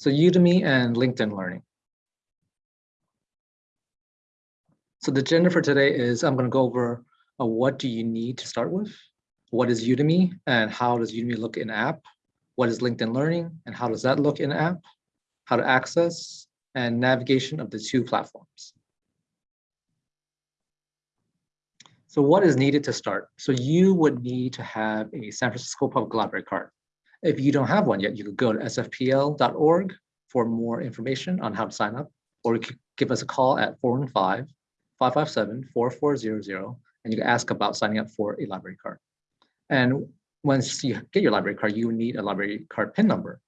So Udemy and LinkedIn Learning. So the agenda for today is I'm going to go over uh, what do you need to start with, what is Udemy and how does Udemy look in app, what is LinkedIn Learning and how does that look in app, how to access and navigation of the two platforms. So what is needed to start? So you would need to have a San Francisco Public Library card. If you don't have one yet, you could go to sfpl.org for more information on how to sign up, or you could give us a call at 415-557-4400, and you can ask about signing up for a library card. And once you get your library card, you need a library card PIN number.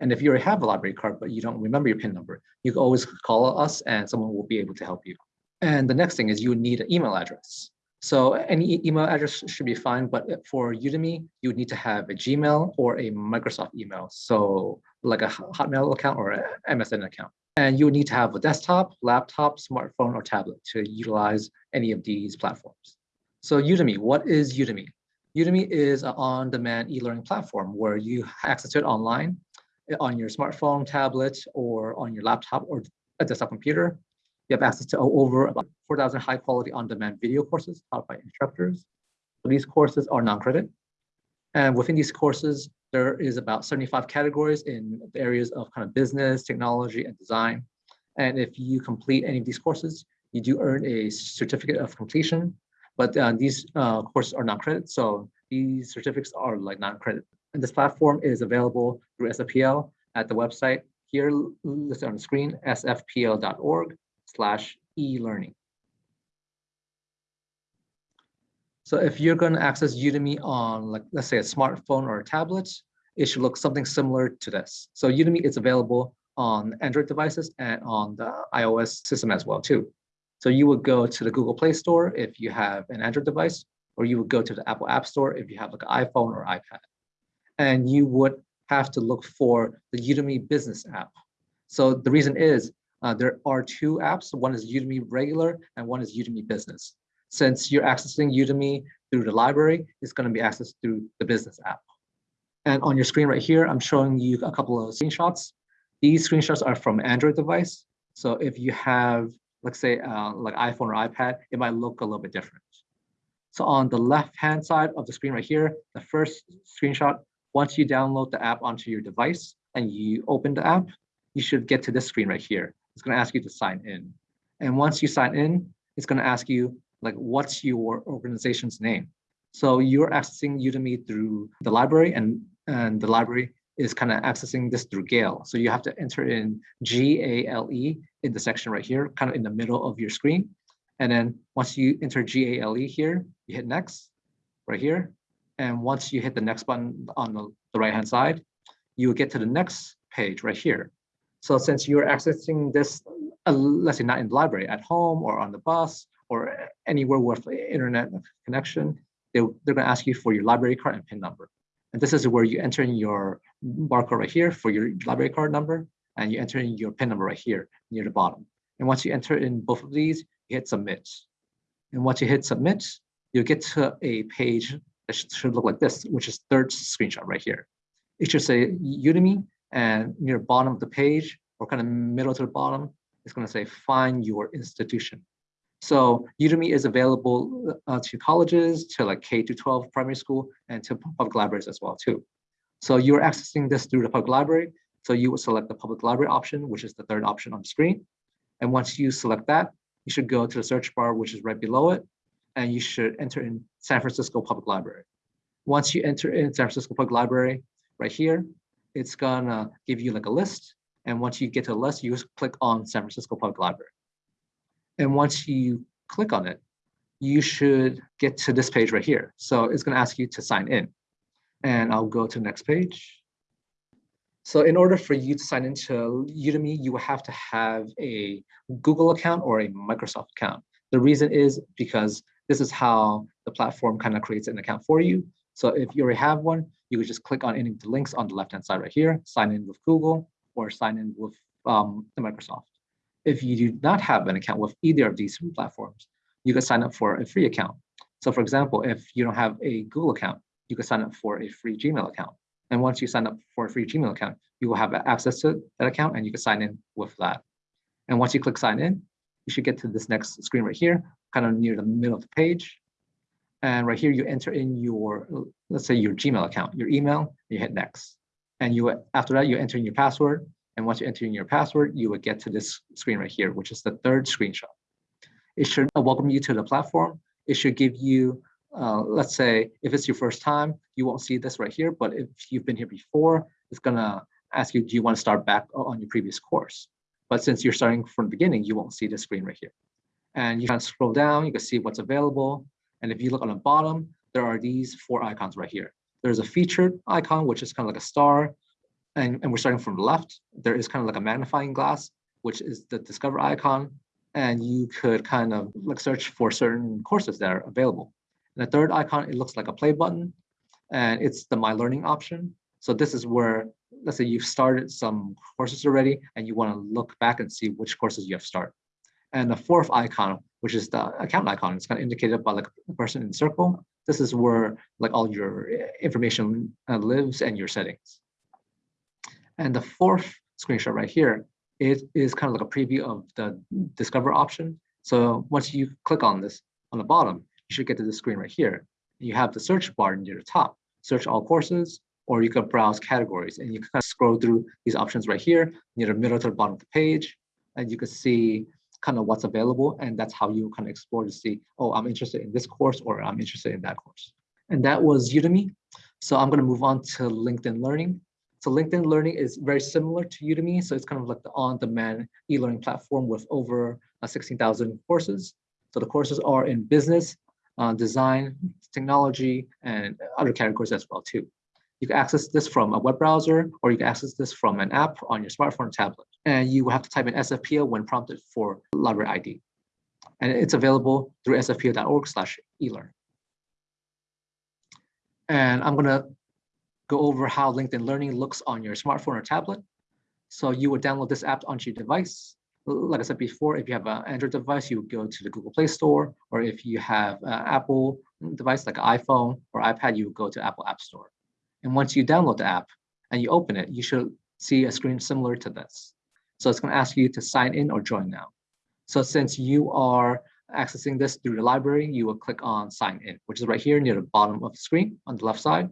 And if you already have a library card, but you don't remember your PIN number, you can always call us and someone will be able to help you. And the next thing is you need an email address. So any email address should be fine, but uh, for Udemy, you would need to have a Gmail or a Microsoft email. So like a Hotmail account or an MSN account. And you would need to have a desktop, laptop, smartphone, or tablet to utilize any of these platforms. So Udemy, what is Udemy? Udemy is an on-demand e-learning platform where you access it online uh, on your smartphone, tablet, or on your laptop or a desktop computer. You have access to over about 4,000 high quality on-demand video courses taught by instructors. So these courses are non-credit. And within these courses, there is about 75 categories in the areas of kind of business, technology, and design. And if you complete any of these courses, you do earn a certificate of completion, but uh, these uh, courses are non-credit. So these certificates are like non-credit. And this platform is available through SFPL at the website here listed on the screen, sfpl.org slash e-learning. So if you're going to access Udemy on, like, let's say a smartphone or a tablet, it should look something similar to this. So Udemy is available on Android devices and on the iOS system as well too. So you would go to the Google Play Store if you have an Android device, or you would go to the Apple App Store if you have like an iPhone or iPad. And you would have to look for the Udemy business app. So the reason is uh, there are two apps. One is Udemy regular and one is Udemy business. Since you're accessing Udemy through the library, it's going to be accessed through the business app. And on your screen right here, I'm showing you a couple of screenshots. These screenshots are from Android device. So if you have, let's say, uh, like iPhone or iPad, it might look a little bit different. So on the left-hand side of the screen right here, the first screenshot, once you download the app onto your device and you open the app, you should get to this screen right here it's going to ask you to sign in. And once you sign in, it's going to ask you like, what's your organization's name? So you're accessing Udemy through the library and, and the library is kind of accessing this through Gale. So you have to enter in G-A-L-E in the section right here, kind of in the middle of your screen. And then once you enter G-A-L-E here, you hit next right here. And once you hit the next button on the, right-hand side, you will get to the next page right here. So since you're accessing this, uh, let's say not in the library, at home or on the bus or anywhere with internet connection, they, they're gonna ask you for your library card and PIN number. And this is where you enter in your barcode right here for your library card number, and you enter in your PIN number right here near the bottom. And once you enter in both of these, you hit submit. And once you hit submit, you'll get to a page that should look like this, which is third screenshot right here. It should say Udemy and near bottom of the page or kind of middle to the bottom, it's going to say find your institution. So Udemy is available uh, to colleges, to like K to 12 primary school, and to public libraries as well too. So you're accessing this through the public library. So you would select the public library option, which is the third option on the screen. And once you select that, you should go to the search bar, which is right below it, and you should enter in San Francisco Public Library. Once you enter in San Francisco Public Library right here, it's gonna give you like a list. And once you get to the list, you just click on San Francisco Public Library. And once you click on it, you should get to this page right here. So it's gonna ask you to sign in. And I'll go to the next page. So in order for you to sign into Udemy, you will have to have a Google account or a Microsoft account. The reason is because this is how the platform kind of creates an account for you. So if you already have one, you could just click on any of the links on the left-hand side right here, sign in with Google or sign in with um, the Microsoft. If you do not have an account with either of these three platforms, you can sign up for a free account. So for example, if you don't have a Google account, you can sign up for a free Gmail account. And once you sign up for a free Gmail account, you will have access to that account and you can sign in with that. And once you click sign in, you should get to this next screen right here, kind of near the middle of the page. And right here, you enter in your, let's say your Gmail account, your email, you hit next. And you after that, you enter in your password. And once you enter in your password, you would get to this screen right here, which is the third screenshot. It should welcome you to the platform. It should give you, uh, let's say, if it's your first time, you won't see this right here. But if you've been here before, it's gonna ask you, do you want to start back on your previous course? But since you're starting from the beginning, you won't see the screen right here. And you can scroll down, you can see what's available. And if you look on the bottom, there are these four icons right here. There's a featured icon, which is kind of like a star. And, and we're starting from the left. There is kind of like a magnifying glass, which is the discover icon. And you could kind of like search for certain courses that are available. And the third icon, it looks like a play button. And it's the My Learning option. So this is where, let's say you've started some courses already and you want to look back and see which courses you have started. And the fourth icon, which is the account icon, it's kind of indicated by like a person in the circle. This is where like all your information uh, lives and your settings. And the fourth screenshot right here, it is kind of like a preview of the discover option. So once you click on this on the bottom, you should get to the screen right here. You have the search bar near the top, search all courses, or you can browse categories and you can kind of scroll through these options right here near the middle to the bottom of the page. And you can see kind of what's available. And that's how you kind of explore to see, oh, I'm interested in this course or I'm interested in that course. And that was Udemy. So I'm going to move on to LinkedIn Learning. So LinkedIn Learning is very similar to Udemy. So it's kind of like the on-demand e-learning platform with over uh, 16,000 courses. So the courses are in business, uh, design, technology, and other categories as well too. You can access this from a web browser, or you can access this from an app on your smartphone or tablet. And you will have to type in SFPL when prompted for library ID. And it's available through sfpl.org slash elearn. And I'm gonna go over how LinkedIn Learning looks on your smartphone or tablet. So you would download this app onto your device. Like I said before, if you have an Android device, you would go to the Google Play Store, or if you have an Apple device like an iPhone or iPad, you would go to Apple App Store. And once you download the app and you open it, you should see a screen similar to this. So it's going to ask you to sign in or join now. So since you are accessing this through the library, you will click on sign in, which is right here near the bottom of the screen on the left side.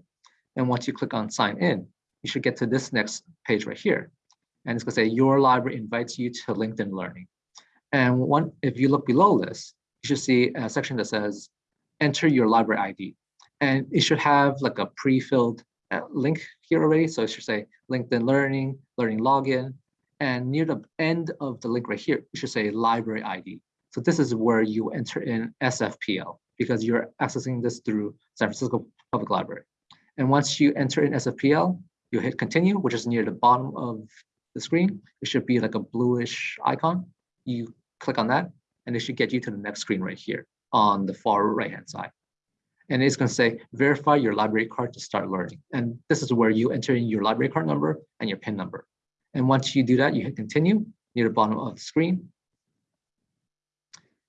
And once you click on sign in, you should get to this next page right here. And it's going to say your library invites you to LinkedIn Learning. And one, if you look below this, you should see a section that says enter your library ID. And it should have like a pre-filled link here already. So it should say LinkedIn Learning, Learning Login, and near the end of the link right here, it should say Library ID. So this is where you enter in SFPL because you're accessing this through San Francisco Public Library. And once you enter in SFPL, you hit continue, which is near the bottom of the screen. It should be like a bluish icon. You click on that and it should get you to the next screen right here on the far right hand side and it's going to say verify your library card to start learning. And this is where you enter in your library card number and your PIN number. And once you do that, you hit continue near the bottom of the screen.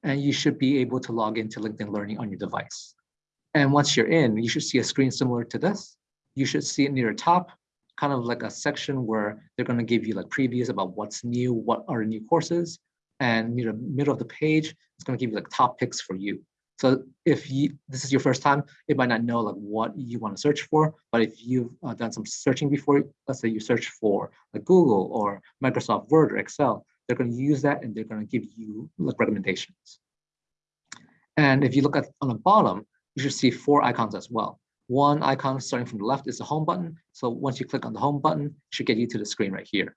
And you should be able to log into LinkedIn Learning on your device. And once you're in, you should see a screen similar to this. You should see it near the top, kind of like a section where they're going to give you like previews about what's new, what are new courses. And near the middle of the page, it's going to give you like top picks for you. So if you this is your first time, it might not know like what you want to search for. But if you've uh, done some searching before, let's say you search for like Google or Microsoft Word or Excel, they're going to use that and they're going to give you like recommendations. And if you look at on the bottom, you should see four icons as well. One icon starting from the left is the home button. So once you click on the home button, it should get you to the screen right here.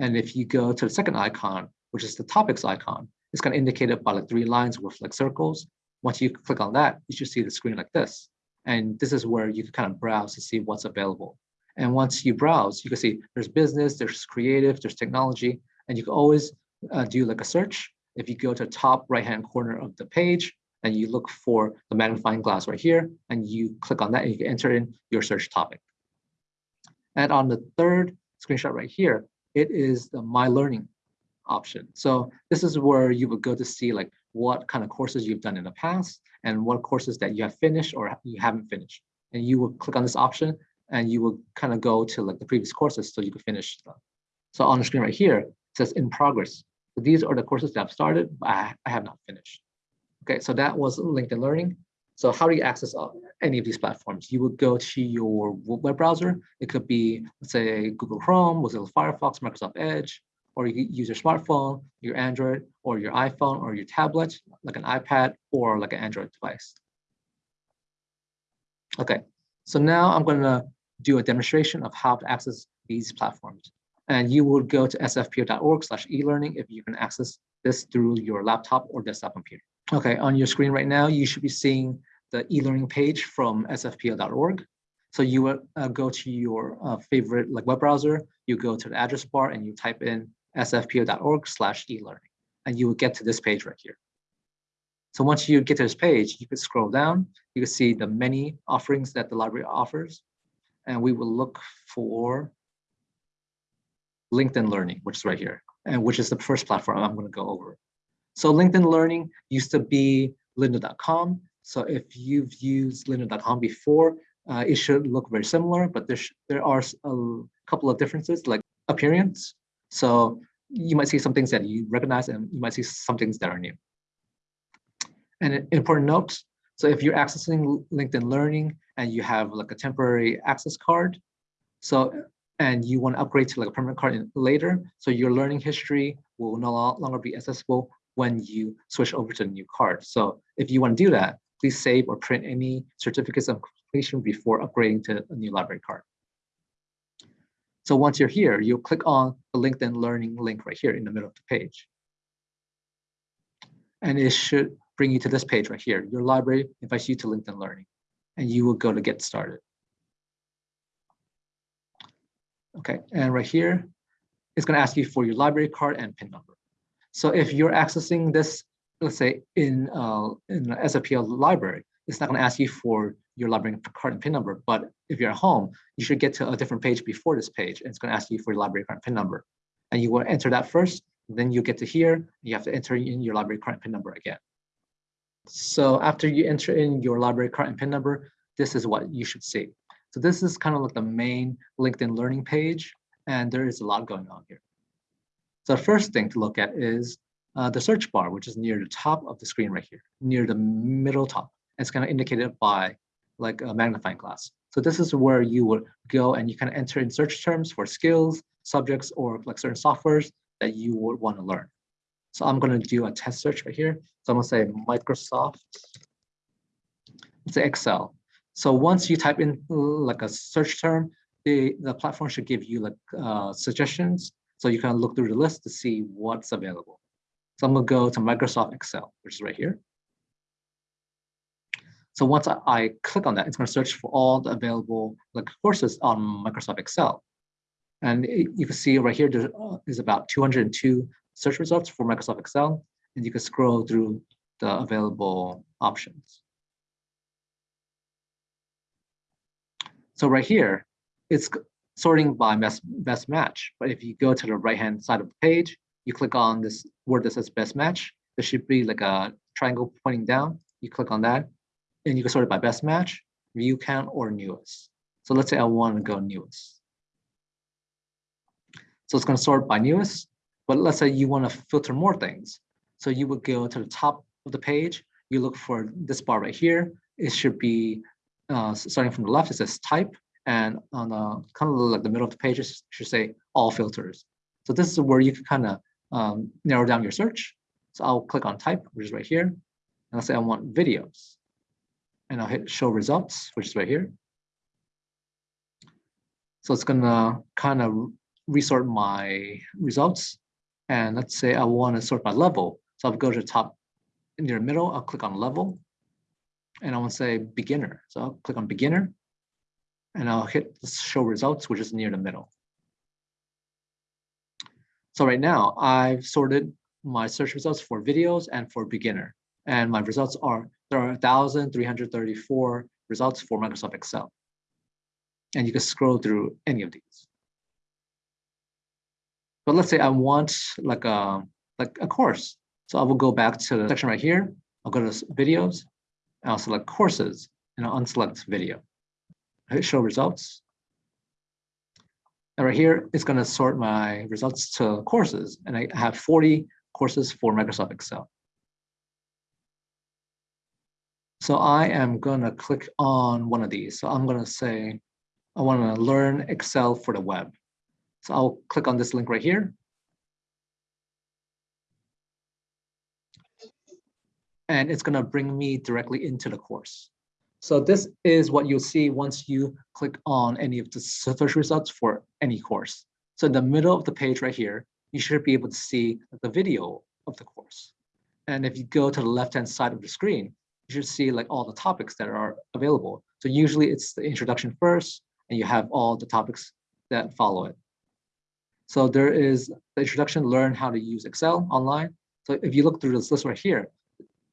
And if you go to the second icon, which is the topics icon, it's kind of indicated by like three lines with like circles. Once you click on that, you should see the screen like this. And this is where you can kind of browse to see what's available. And once you browse, you can see there's business, there's creative, there's technology, and you can always uh, do like a search. If you go to the top right-hand corner of the page and you look for the magnifying glass right here, and you click on that and you can enter in your search topic. And on the third screenshot right here, it is the My Learning option. So this is where you would go to see like what kind of courses you've done in the past and what courses that you have finished or you haven't finished. And you will click on this option and you will kind of go to like the previous courses so you can finish them. So on the screen right here, it says in progress. So these are the courses that I've started, but I, I have not finished. Okay, so that was LinkedIn Learning. So how do you access any of these platforms? You would go to your web browser. It could be, let's say, Google Chrome, Mozilla Firefox, Microsoft Edge, or you use your smartphone, your Android, or your iPhone, or your tablet, like an iPad, or like an Android device. Okay, so now I'm going to do a demonstration of how to access these platforms. And you will go to sfpl.org slash e-learning if you can access this through your laptop or desktop computer. Okay, on your screen right now, you should be seeing the e-learning page from sfpl.org. So you would uh, go to your uh, favorite like web browser, you go to the address bar and you type in sfpl.org slash e-learning, and you will get to this page right here. So once you get to this page, you can scroll down, you can see the many offerings that the library offers, and we will look for LinkedIn Learning, which is right here, and which is the first platform I'm going to go over. So LinkedIn Learning used to be lynda.com. So if you've used lynda.com before, uh, it should look very similar, but there, there are a couple of differences like appearance. So you might see some things that you recognize and you might see some things that are new. And an important note, so if you're accessing LinkedIn Learning and you have like a temporary access card, so and you want to upgrade to like a permanent card later, so your learning history will no longer be accessible when you switch over to a new card. So if you want to do that, please save or print any certificates of completion before upgrading to a new library card. So once you're here, you'll click on the LinkedIn Learning link right here in the middle of the page. And it should bring you to this page right here. Your library invites you to LinkedIn Learning, and you will go to get started. Okay, and right here, it's going to ask you for your library card and PIN number. So if you're accessing this, let's say in, uh, in the SFPL library, it's not going to ask you for your library card and PIN number. But if you're at home, you should get to a different page before this page. And it's going to ask you for your library card and PIN number. And you will enter that first. Then you get to here. You have to enter in your library card and PIN number again. So after you enter in your library card and PIN number, this is what you should see. So this is kind of like the main LinkedIn learning page. And there is a lot going on here. So the first thing to look at is uh, the search bar, which is near the top of the screen right here, near the middle top. It's kind of indicated by like a magnifying glass. So this is where you would go and you can enter in search terms for skills, subjects, or like certain softwares that you would want to learn. So I'm going to do a test search right here. So I'm going to say Microsoft, let's say Excel. So once you type in like a search term, the, the platform should give you like uh, suggestions so you can look through the list to see what's available. So I'm gonna go to Microsoft Excel, which is right here. So once I, I click on that, it's gonna search for all the available like courses on Microsoft Excel. And you can see right here, there uh, is about 202 search results for Microsoft Excel, and you can scroll through the available options. So right here, it's sorting by best, best match. But if you go to the right-hand side of the page, you click on this word that says best match. There should be like a triangle pointing down. You click on that, and you can sort it by best match, view count, or newest. So let's say I want to go newest. So it's going to sort by newest, but let's say you want to filter more things. So you would go to the top of the page, you look for this bar right here. It should be uh, starting from the left, it says type, and on the kind of like the middle of the page, it should say all filters. So this is where you can kind of um, narrow down your search. So I'll click on type, which is right here. And I'll say I want videos. And I'll hit show results, which is right here. So it's gonna kind of resort my results. And let's say I want to sort by level. So I'll go to the top near the middle, I'll click on level. And I want to say beginner. So I'll click on beginner and I'll hit show results, which is near the middle. So right now I've sorted my search results for videos and for beginner. And my results are 1,334 results for Microsoft Excel. And you can scroll through any of these. But let's say I want like a, like a course. So I will go back to the section right here. I'll go to videos, and I'll select courses, and I'll unselect video hit show results, And right here, it's going to sort my results to courses. And I have 40 courses for Microsoft Excel. So I am going to click on one of these. So I'm going to say, I want to learn Excel for the web. So I'll click on this link right here. And it's going to bring me directly into the course. So this is what you'll see once you click on any of the search results for any course. So in the middle of the page right here, you should be able to see the video of the course. And if you go to the left-hand side of the screen, you should see like all the topics that are available. So usually it's the introduction first, and you have all the topics that follow it. So there is the introduction, learn how to use Excel online. So if you look through this list right here,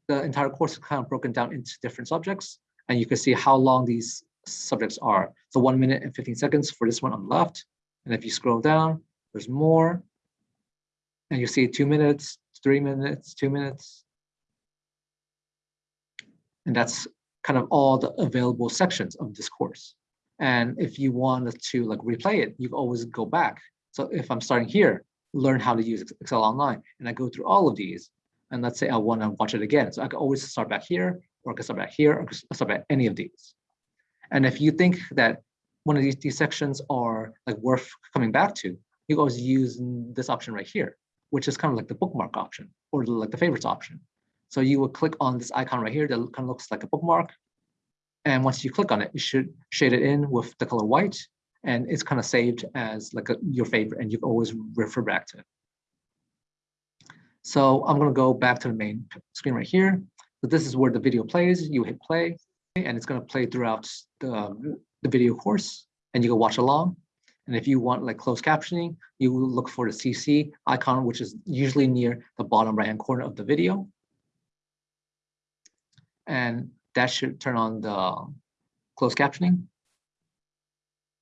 the entire course is kind of broken down into different subjects and you can see how long these subjects are. So one minute and 15 seconds for this one on the left. And if you scroll down, there's more. And you see two minutes, three minutes, two minutes. And that's kind of all the available sections of this course. And if you wanted to like replay it, you always go back. So if I'm starting here, learn how to use Excel online, and I go through all of these, and let's say I want to watch it again. So I can always start back here or I can start back here, or I can start back any of these. And if you think that one of these, these sections are like worth coming back to, you always use this option right here, which is kind of like the bookmark option or like the favorites option. So you will click on this icon right here that kind of looks like a bookmark. And once you click on it, you should shade it in with the color white and it's kind of saved as like a, your favorite and you've always refer back to it. So I'm going to go back to the main screen right here. So this is where the video plays. You hit play, and it's going to play throughout the, the video course, and you can watch along. And if you want like closed captioning, you look for the CC icon, which is usually near the bottom right-hand corner of the video. And that should turn on the closed captioning.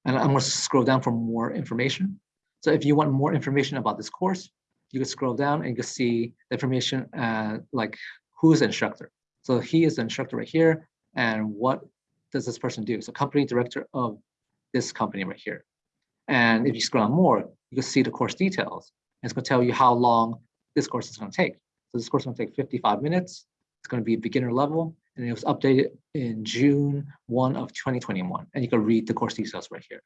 And I'm going to scroll down for more information. So if you want more information about this course, you can scroll down and you can see the information uh, like who's the instructor. So he is the instructor right here. And what does this person do? So company director of this company right here. And if you scroll down more, you can see the course details. And it's going to tell you how long this course is going to take. So this course is going to take 55 minutes. It's going to be beginner level. And it was updated in June 1 of 2021. And you can read the course details right here.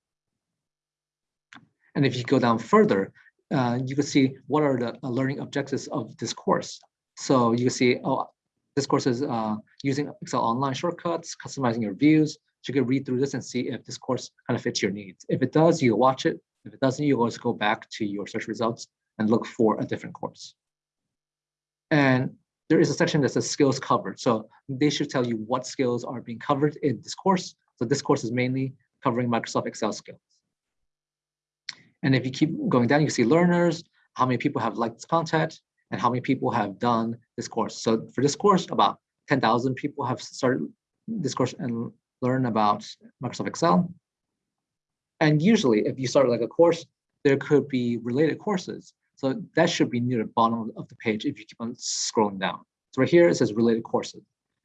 And if you go down further, uh, you can see what are the learning objectives of this course. So you can see, oh, this course is uh, using Excel online shortcuts, customizing your views. So you can read through this and see if this course kind of fits your needs. If it does, you watch it. If it doesn't, you always go back to your search results and look for a different course. And there is a section that says skills covered. So they should tell you what skills are being covered in this course. So this course is mainly covering Microsoft Excel skills. And if you keep going down, you see learners, how many people have liked this content, and how many people have done this course. So for this course, about 10,000 people have started this course and learn about Microsoft Excel. And usually if you start like a course, there could be related courses. So that should be near the bottom of the page if you keep on scrolling down. So right here, it says related courses.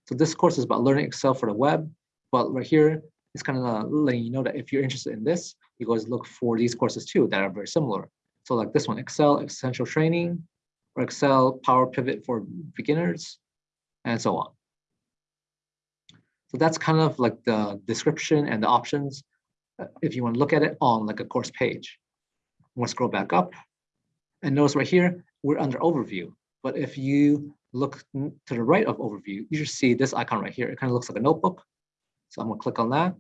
So this course is about learning Excel for the web, but right here, it's kind of letting you know that if you're interested in this, you guys look for these courses too that are very similar. So like this one, Excel Essential Training, or Excel Power Pivot for beginners, and so on. So that's kind of like the description and the options uh, if you want to look at it on like a course page. To scroll back up and notice right here, we're under overview. But if you look to the right of overview, you should see this icon right here. It kind of looks like a notebook. So I'm to click on that.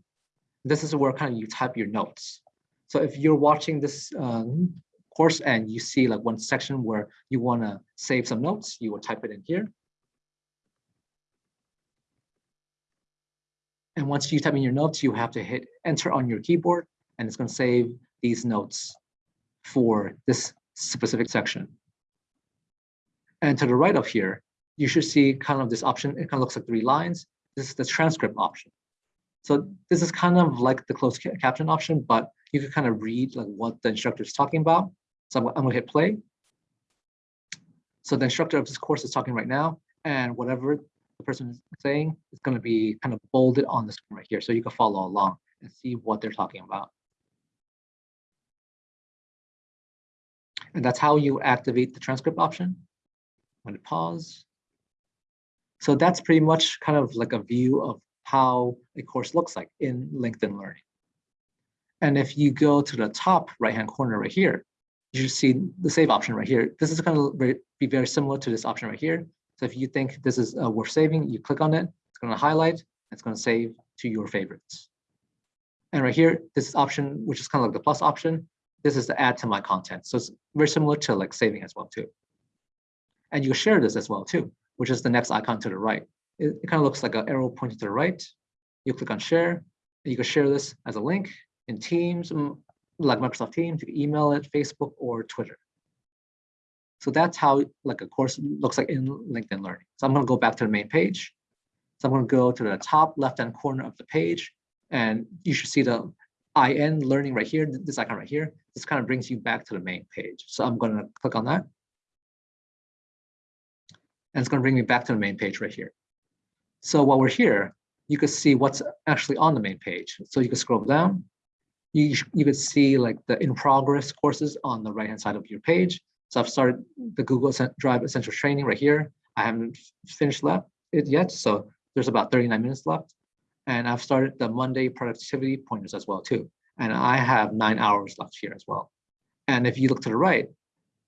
This is where kind of you type your notes. So if you're watching this um, course and you see like one section where you want to save some notes, you will type it in here. And once you type in your notes, you have to hit enter on your keyboard and it's going to save these notes for this specific section. And to the right of here, you should see kind of this option. It kind of looks like three lines. This is the transcript option. So this is kind of like the closed caption option, but you can kind of read like what the instructor is talking about. So I'm, I'm going to hit play. So the instructor of this course is talking right now, and whatever the person is saying is going to be kind of bolded on the screen right here. So you can follow along and see what they're talking about. And that's how you activate the transcript option. when it pause. So that's pretty much kind of like a view of how a course looks like in LinkedIn Learning. And if you go to the top right-hand corner right here, you should see the save option right here. This is going to be very similar to this option right here. So if you think this is uh, worth saving, you click on it, it's going to highlight, it's going to save to your favorites. And right here, this option, which is kind of like the plus option, this is to add to my content. So it's very similar to like saving as well too. And you share this as well too, which is the next icon to the right. It, it kind of looks like an arrow pointing to the right. You click on share, you can share this as a link in Teams, mm, like Microsoft Teams, you can email it, Facebook, or Twitter. So that's how like a course looks like in LinkedIn Learning. So I'm going to go back to the main page. So I'm going to go to the top left-hand corner of the page, and you should see the IN learning right here, this icon right here. This kind of brings you back to the main page. So I'm going to click on that. And it's going to bring me back to the main page right here. So while we're here, you can see what's actually on the main page. So you can scroll down. You, you could see like the in progress courses on the right hand side of your page. So I've started the Google Drive Essential Training right here. I haven't finished it yet, so there's about 39 minutes left. And I've started the Monday productivity pointers as well too. And I have nine hours left here as well. And if you look to the right,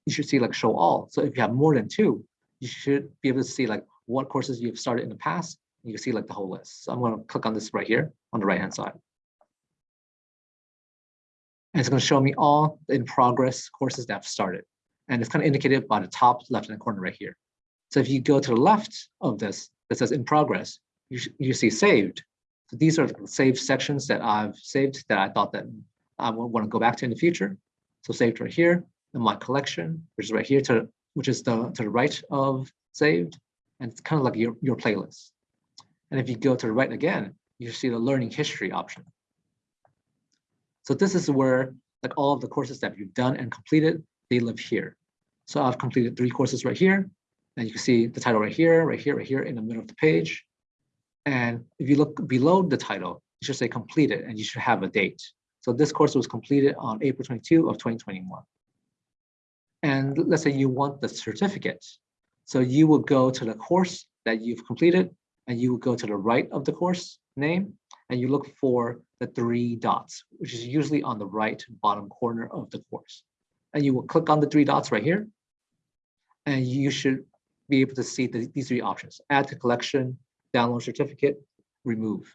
you should see like show all. So if you have more than two, you should be able to see like what courses you've started in the past. You can see like the whole list. So I'm going to click on this right here on the right hand side. And it's going to show me all in progress courses that I've started and it's kind of indicated by the top left-hand corner right here. So if you go to the left of this that says in progress, you, you see saved. So these are saved sections that I've saved that I thought that I would want to go back to in the future. So saved right here in my collection, which is right here to which is the to the right of saved, and it's kind of like your, your playlist. And if you go to the right again, you see the learning history option. So this is where like all of the courses that you've done and completed, they live here. So I've completed three courses right here. And you can see the title right here, right here, right here in the middle of the page. And if you look below the title, it should say completed and you should have a date. So this course was completed on April 22 of 2021. And let's say you want the certificate. So you will go to the course that you've completed and you will go to the right of the course name and you look for the three dots, which is usually on the right bottom corner of the course. And you will click on the three dots right here and you should be able to see the, these three options, add to collection, download certificate, remove.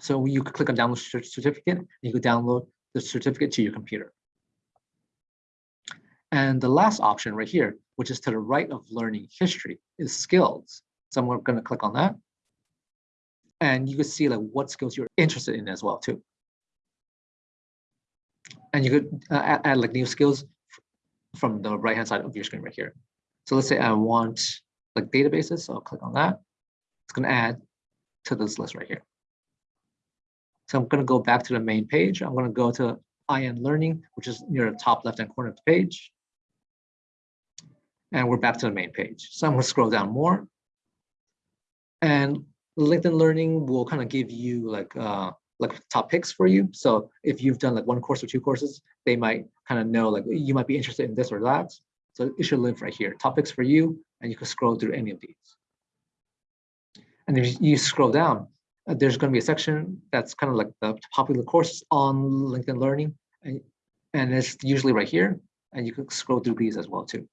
So you could click on download certificate, and you could download the certificate to your computer. And the last option right here, which is to the right of learning history, is skills. So I'm going to click on that. And you can see like what skills you're interested in as well too. And you could uh, add, add like new skills from the right hand side of your screen right here. So let's say I want like databases, so I'll click on that. It's going to add to this list right here. So I'm going to go back to the main page. I'm going to go to IN Learning, which is near the top left-hand corner of the page. And we're back to the main page. So I'm going to scroll down more. And LinkedIn Learning will kind of give you like uh, like top picks for you. So if you've done like one course or two courses, they might kind of know like you might be interested in this or that. So it should live right here, topics for you, and you can scroll through any of these. And if you scroll down, uh, there's going to be a section that's kind of like the popular courses on LinkedIn Learning, and, and it's usually right here, and you can scroll through these as well too.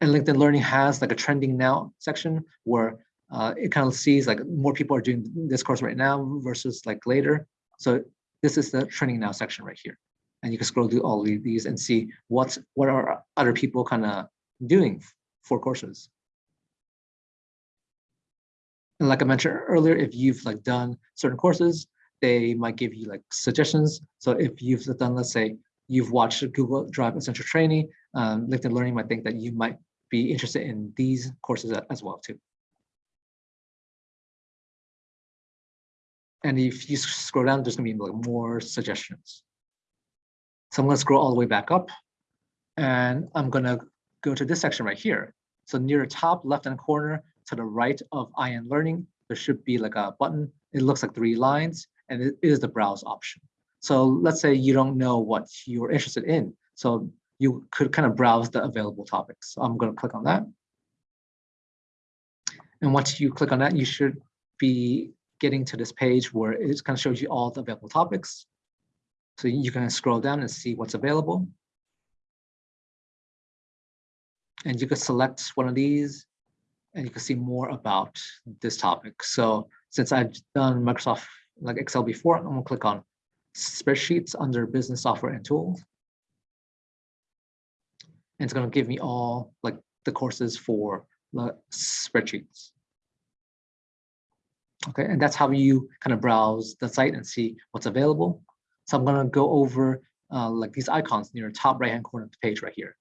And LinkedIn Learning has like a trending now section where uh, it kind of sees like more people are doing this course right now versus like later. So this is the trending now section right here. And you can scroll through all of these and see what's what are other people kind of doing for courses. And like I mentioned earlier, if you've like done certain courses, they might give you like suggestions. So if you've done, let's say, you've watched Google Drive Essential Training, um, LinkedIn Learning might think that you might be interested in these courses as well too. And if you scroll down, there's gonna be like more suggestions. So I'm gonna scroll all the way back up and I'm gonna go to this section right here. So near the top left-hand corner to the right of IN Learning, there should be like a button. It looks like three lines and it is the browse option. So let's say you don't know what you're interested in. So you could kind of browse the available topics. So I'm going to click on that. And once you click on that, you should be getting to this page where it kind of shows you all the available topics. So you can scroll down and see what's available. And you could select one of these and you can see more about this topic. So since I've done Microsoft like Excel before, I'm gonna click on spreadsheets under business software and tools. And it's gonna give me all like the courses for the spreadsheets. Okay, and that's how you kind of browse the site and see what's available. So I'm gonna go over uh, like these icons near the top right hand corner of the page right here.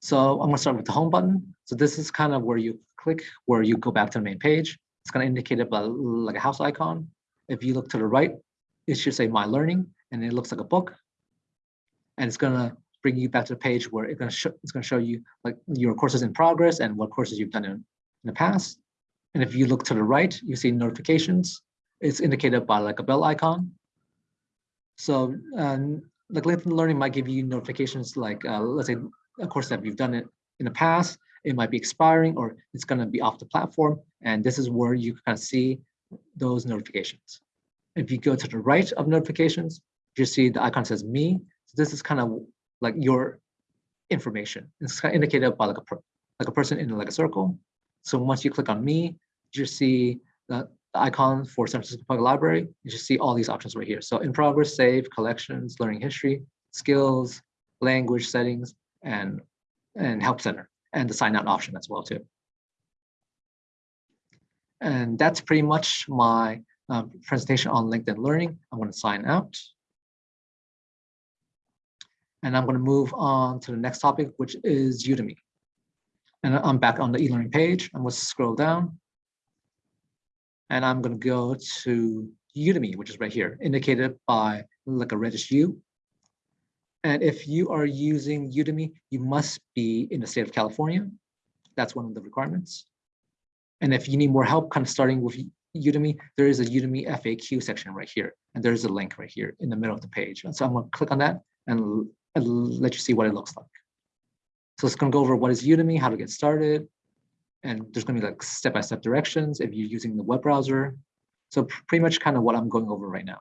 So I'm gonna start with the home button. So this is kind of where you click, where you go back to the main page. It's gonna indicate it by like a house icon. If you look to the right, it should say my learning and it looks like a book. And it's gonna bring you back to the page where it's gonna show it's gonna show you like your courses in progress and what courses you've done in, in the past. And if you look to the right, you see notifications. It's indicated by like a bell icon. So um, like LinkedIn Learning might give you notifications like, uh, let's say a course that you've done it in the past, it might be expiring or it's going to be off the platform. And this is where you of see those notifications. If you go to the right of notifications, you see the icon says me. So this is kind of like your information. It's kind of indicated by like a like a person in like a circle. So once you click on me, you see the, the icon for San Francisco Public Library. You just see all these options right here. So in progress, save, collections, learning history, skills, language settings, and, and help center, and the sign out option as well too. And that's pretty much my uh, presentation on LinkedIn Learning. I'm going to sign out. And I'm going to move on to the next topic, which is Udemy. And I'm back on the e-learning page. I'm going to scroll down. And I'm going to go to Udemy, which is right here, indicated by like a reddish U. And if you are using Udemy, you must be in the state of California. That's one of the requirements. And if you need more help kind of starting with Udemy, there is a Udemy FAQ section right here. And there's a link right here in the middle of the page. And so I'm to click on that and, let you see what it looks like. So it's going to go over what is Udemy, how to get started. And there's going to be like step-by-step -step directions if you're using the web browser. So pretty much kind of what I'm going over right now.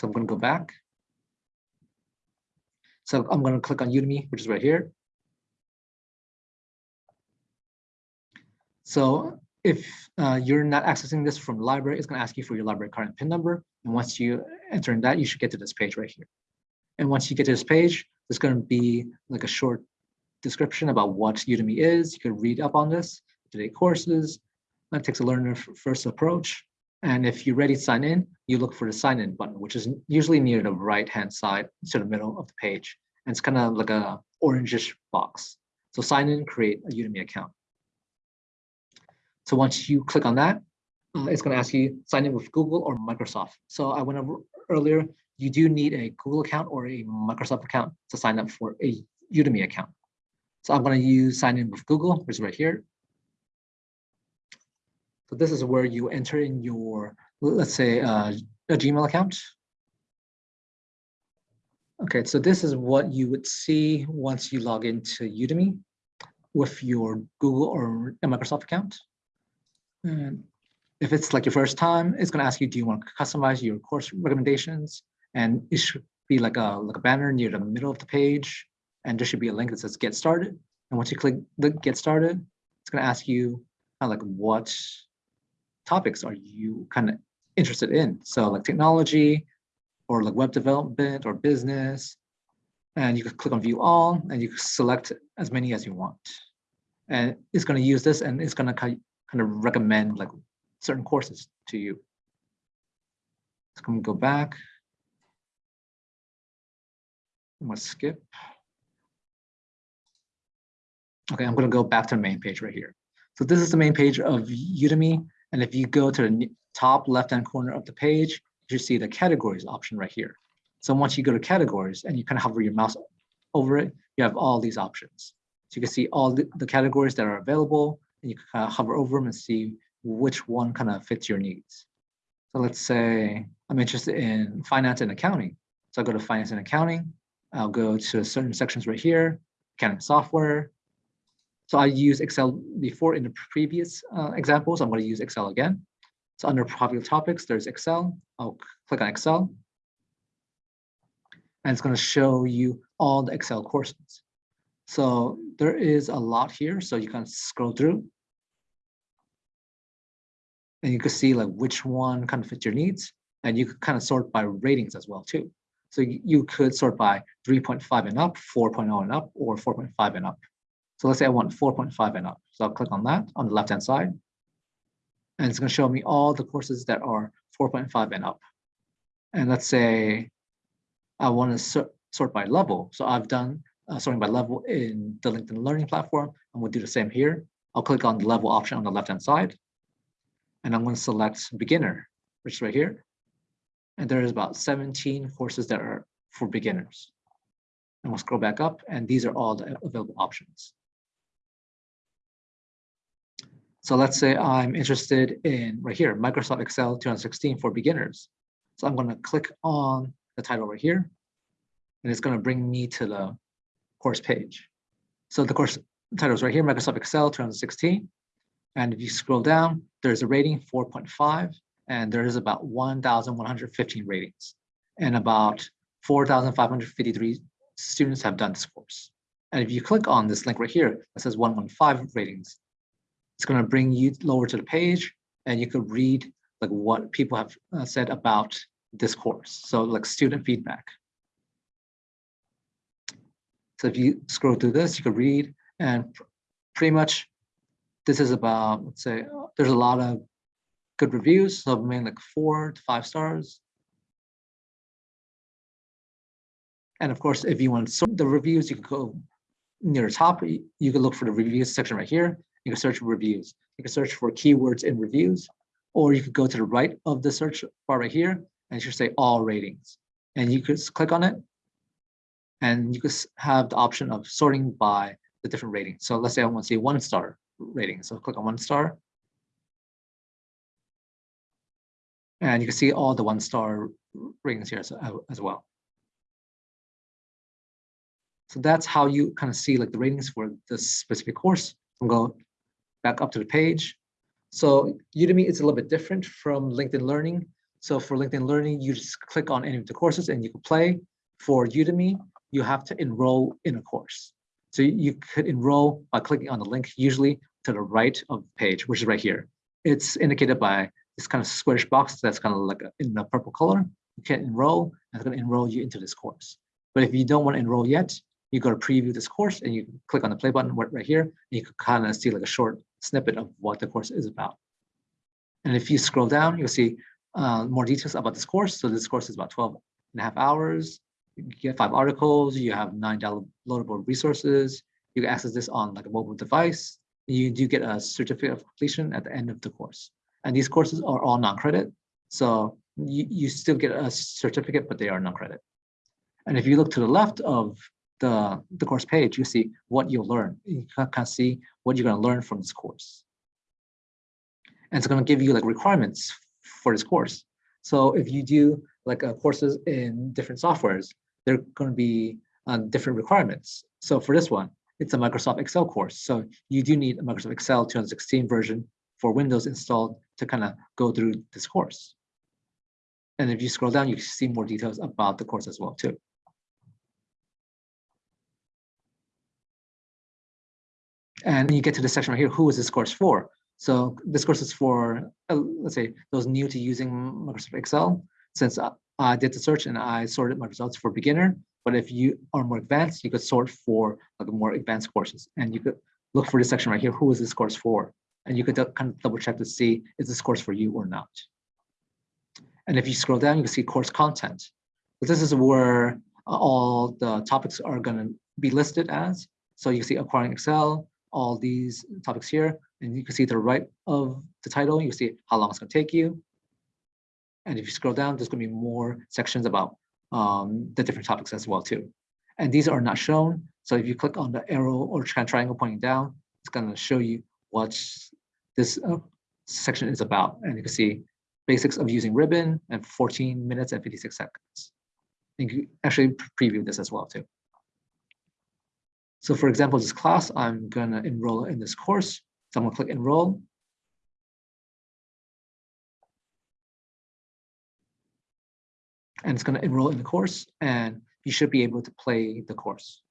So I'm going to go back. So I'm going to click on Udemy, which is right here. So if uh, you're not accessing this from the library, it's going to ask you for your library card and PIN number. And once you enter in that, you should get to this page right here. And once you get to this page, there's going to be like a short description about what Udemy is. You can read up on this, today courses. That takes a learner first approach. And if you're ready to sign in, you look for the sign in button, which is usually near the right hand side to the middle of the page. And it's kind of like a orangish box. So sign in, create a Udemy account. So once you click on that, uh, it's going to ask you sign in with Google or Microsoft. So I went over earlier, you do need a Google account or a Microsoft account to sign up for a Udemy account. So I'm going to use sign in with Google, which is right here. So this is where you enter in your, let's say, uh, a Gmail account. Okay, so this is what you would see once you log into Udemy with your Google or Microsoft account. And if it's like your first time, it's going to ask you, do you want to customize your course recommendations? And it should be like a, like a banner near the middle of the page. And there should be a link that says get started. And once you click the get started, it's going to ask you kind of like what topics are you kind of interested in? So like technology or like web development or business. And you can click on view all and you select as many as you want. And it's going to use this and it's going to kind of recommend like certain courses to you. Let's come go back. I'm going to skip. Okay, I'm going to go back to the main page right here. So this is the main page of Udemy. And if you go to the top left-hand corner of the page, you see the categories option right here. So once you go to categories and you kind of hover your mouse over it, you have all these options. So you can see all the, categories that are available and you can kind of hover over them and see which one kind of fits your needs. So let's say I'm interested in finance and accounting. So I'll go to finance and accounting. I'll go to certain sections right here, accounting software. So I used Excel before in the previous uh, examples. I'm going to use Excel again. So under popular topics, there's Excel. I'll click on Excel. And it's going to show you all the Excel courses. So there is a lot here. So you can scroll through. And you can see like which one kind of fits your needs. And you could kind of sort by ratings as well too. So you could sort by 3.5 and up, 4.0 and up, or 4.5 and up. So let's say I want 4.5 and up. So I'll click on that on the left-hand side. And it's going to show me all the courses that are 4.5 and up. And let's say I want to sort, by level. So I've done uh, sorting by level in the LinkedIn Learning platform. And we'll do the same here. I'll click on the level option on the left-hand side. And I'm going to select beginner, which is right here and there is about 17 courses that are for beginners. And we'll scroll back up, and these are all the available options. So let's say I'm interested in right here, Microsoft Excel 2016 for beginners. So I'm going to click on the title right here, and it's going to bring me to the course page. So the course title is right here, Microsoft Excel 2016. And if you scroll down, there's a rating 4.5 and there is about 1,115 ratings and about 4,553 students have done this course. And if you click on this link right here that says 115 ratings, it's going to bring you lower to the page and you could read like what people have uh, said about this course. So like student feedback. So if you scroll through this, you could read and pretty much this is about, let's say, there's a lot of good reviews, so maybe like four to five stars. And of course, if you want to sort the reviews, you can go near the top. You can look for the reviews section right here. You can search for reviews. You can search for keywords in reviews, or you could go to the right of the search bar right here, and should say all ratings. And you could click on it, and you could have the option of sorting by the different ratings. So let's say I want to see one star rating. So click on one star, And you can see all the one star ratings here as, as well. So that's how you kind of see like the ratings for this specific course. I'll go back up to the page. So Udemy is a little bit different from LinkedIn Learning. So for LinkedIn Learning, you just click on any of the courses and you can play. For Udemy, you have to enroll in a course. So you could enroll by clicking on the link, usually to the right of the page, which is right here. It's indicated by this kind of squarish box that's kind of like a, in the purple color. You can enroll, and it's going to enroll you into this course. But if you don't want to enroll yet, you go to preview this course and you click on the play button right here, and you can kind of see like a short snippet of what the course is about. And if you scroll down, you'll see uh, more details about this course. So this course is about 12 and a half hours. You get five articles, you have nine downloadable resources. You can access this on like a mobile device. You do get a certificate of completion at the end of the course. And these courses are all non-credit. So you, you still get a certificate, but they are non-credit. And if you look to the left of the, the course page, you see what you'll learn. You can see what you're going to learn from this course. And it's going to give you like requirements for this course. So if you do like uh, courses in different softwares, they're going to be uh, different requirements. So for this one, it's a Microsoft Excel course. So you do need a Microsoft Excel 2016 version for Windows installed to kind of go through this course. And if you scroll down, you see more details about the course as well too. And you get to the section right here, who is this course for? So this course is for, uh, let's say, those new to using Microsoft Excel. Since I, I did the search and I sorted my results for beginner, but if you are more advanced, you could sort for like more advanced courses. And you could look for this section right here, who is this course for? and you could kind of double check to see is this course for you or not. And if you scroll down, you can see course content. So this is where all the topics are going to be listed as. So you see acquiring Excel, all these topics here, and you can see to the right of the title, you see how long it's going to take you. And if you scroll down, there's going to be more sections about um, the different topics as well too. And these are not shown. So if you click on the arrow or triangle pointing down, it's going to show you what this uh, section is about. And you can see basics of using Ribbon and 14 minutes and 56 seconds. And You can actually preview this as well too. So for example, this class, I'm gonna enroll in this course. So I'm gonna click enroll. And it's gonna enroll in the course and you should be able to play the course.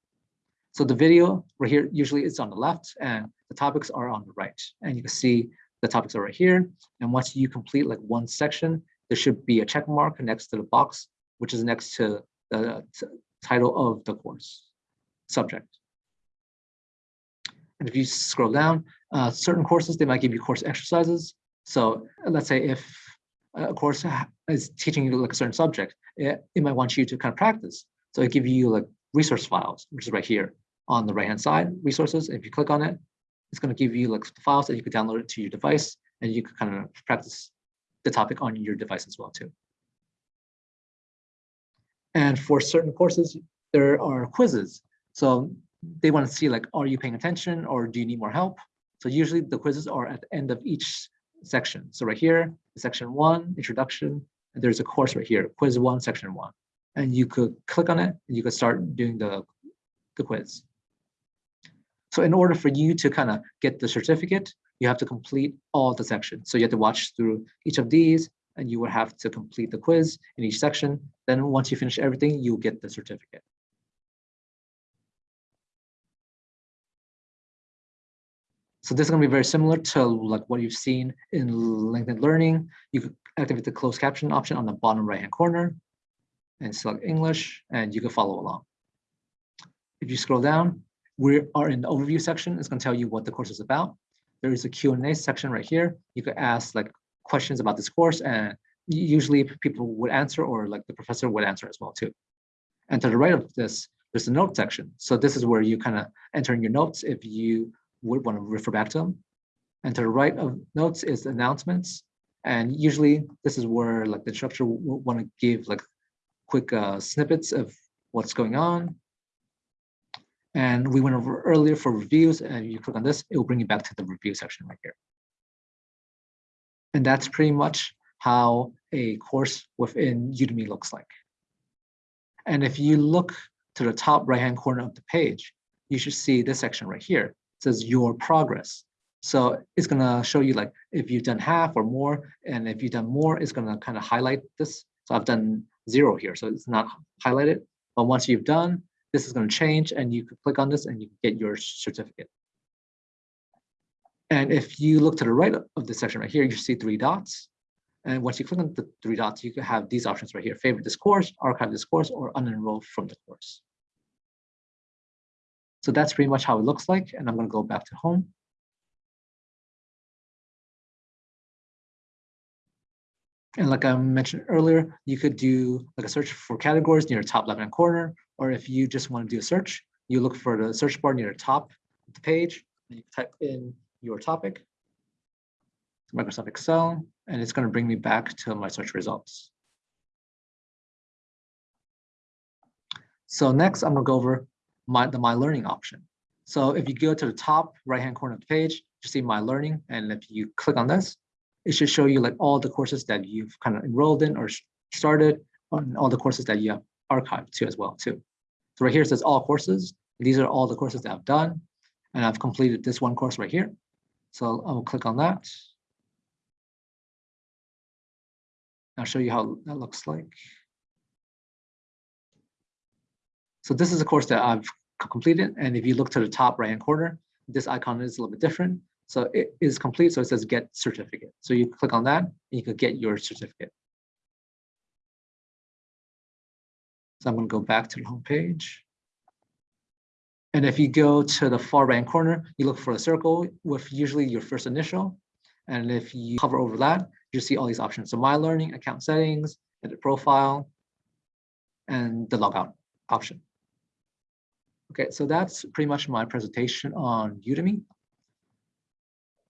So the video right here, usually it's on the left and the topics are on the right. And you can see the topics are right here. And once you complete like one section, there should be a check mark next to the box, which is next to the title of the course subject. And if you scroll down, uh, certain courses, they might give you course exercises. So let's say if a course is teaching you like a certain subject, it, it might want you to kind of practice. So it give you like resource files, which is right here on the right hand side, resources. If you click on it, it's going to give you like files that you could download it to your device and you could kind of practice the topic on your device as well too. And for certain courses, there are quizzes. So they want to see like, are you paying attention or do you need more help? So usually the quizzes are at the end of each section. So right here, section one, introduction, there's a course right here, quiz one, section one. And you could click on it and you could start doing the, the quiz. So in order for you to kind of get the certificate, you have to complete all the sections. So you have to watch through each of these and you will have to complete the quiz in each section. Then once you finish everything, you'll get the certificate. So this is going to be very similar to like what you've seen in LinkedIn Learning. You could activate the closed caption option on the bottom right hand corner and select English and you can follow along. If you scroll down, we are in the overview section. It's going to tell you what the course is about. There is a Q&A section right here. You could ask like questions about this course and usually people would answer or like the professor would answer as well too. And to the right of this, there's a note section. So this is where you kind of enter in your notes if you would want to refer back to them. And to the right of notes is announcements. And usually this is where like the instructor will want to give like quick uh, snippets of what's going on. And we went over earlier for reviews and you click on this, it will bring you back to the review section right here. And that's pretty much how a course within Udemy looks like. And if you look to the top right-hand corner of the page, you should see this section right here says your progress. So it's gonna show you like if you've done half or more, and if you've done more, it's gonna kind of highlight this. So I've done zero here, so it's not highlighted. But once you've done, this is gonna change and you can click on this and you get your certificate. And if you look to the right of this section right here, you see three dots. And once you click on the three dots, you can have these options right here, favorite this course, archive this course, or unenroll from the course. So that's pretty much how it looks like. And I'm going to go back to home. And like I mentioned earlier, you could do like a search for categories near the top left-hand corner, or if you just want to do a search, you look for the search bar near the top of the page, and you type in your topic, Microsoft Excel, and it's going to bring me back to my search results. So next, I'm going to go over my, the My Learning option. So if you go to the top right-hand corner of the page, you see My Learning, and if you click on this, it should show you like all the courses that you've kind of enrolled in or started, and all the courses that you have archived to as well too. So right here it says all courses. These are all the courses that I've done, and I've completed this one course right here. So I will click on that. I'll show you how that looks like. So this is a course that I've completed. And if you look to the top right hand corner, this icon is a little bit different. So it is complete. So it says get certificate. So you click on that and you can get your certificate. So I'm going to go back to the home page. And if you go to the far right corner, you look for a circle with usually your first initial. And if you hover over that, you see all these options. So my learning, account settings, edit profile, and the logout option. Okay, so that's pretty much my presentation on Udemy.